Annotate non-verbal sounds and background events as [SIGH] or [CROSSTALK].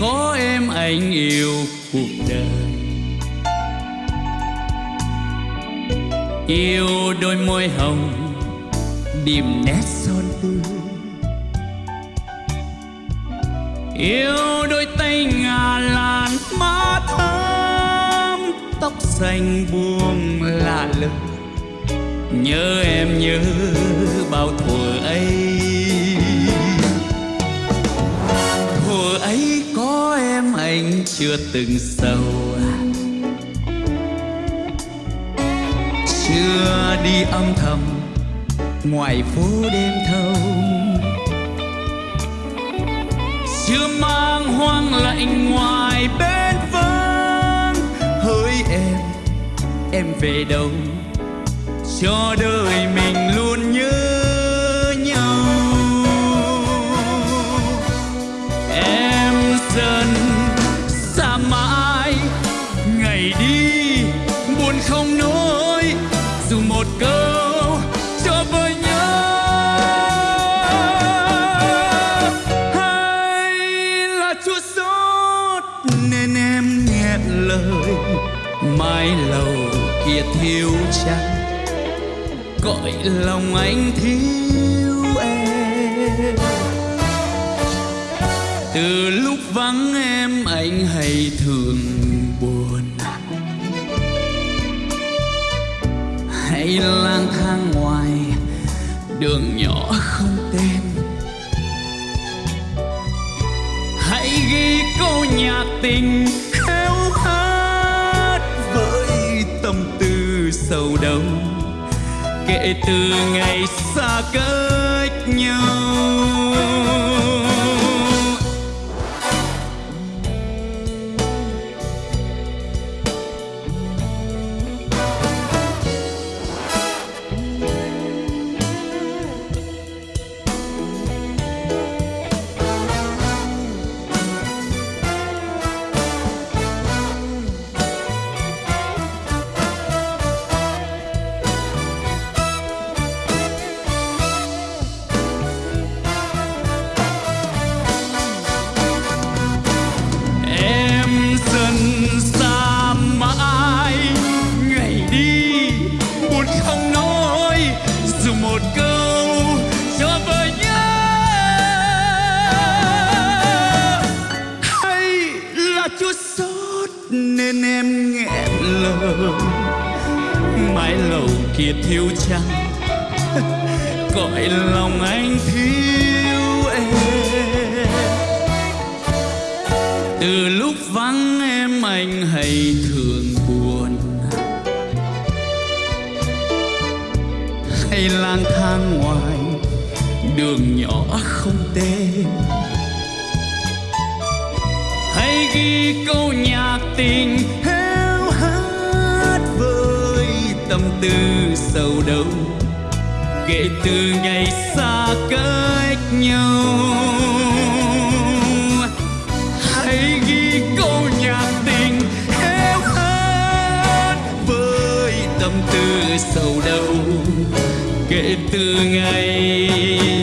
có em anh yêu cuộc đời. Yêu đôi môi hồng điểm nét son tươi. Yêu đôi tay ngà làn má thơm, tóc xanh buông lạ lơi nhớ em nhớ bao thuở ấy. Anh chưa từng sầu. Chưa đi âm thầm, ngoài phố đêm thâu. Chưa mang hoang lạnh ngoài bên vắng hỡi em em về đâu? Cho đời mình luôn nhớ nhau. Em dần mãi. Ngày đi, buồn không nói, dù một câu cho vơi nhớ. Hay là chua xót nên em nghẹn lời, mái lầu kia thiếu trắng. Gọi lòng anh thiếu em. Từ vắng em, anh hay thường buồn. Hay lang thang ngoài, đường nhỏ không tên. Hãy ghi câu nhạc tình khéo hát với tâm tư sâu đậm. Kể từ ngày xa cách nhau. Một câu cho vợ nhớ. Hay là chua xót nên em nghẹn lời mái lầu kia thiếu trăng [LAUGHS] gọi lòng anh thiếu em. Từ lúc vắng em anh hay hay lang thang ngoài, đường nhỏ không tên hay ghi câu nhạc tình héo hát với tâm tư sầu đau. Kể từ ngày xa cách nhau. Hãy ghi câu nhạc tình héo hát với tâm tư sầu đau kể từ ngày.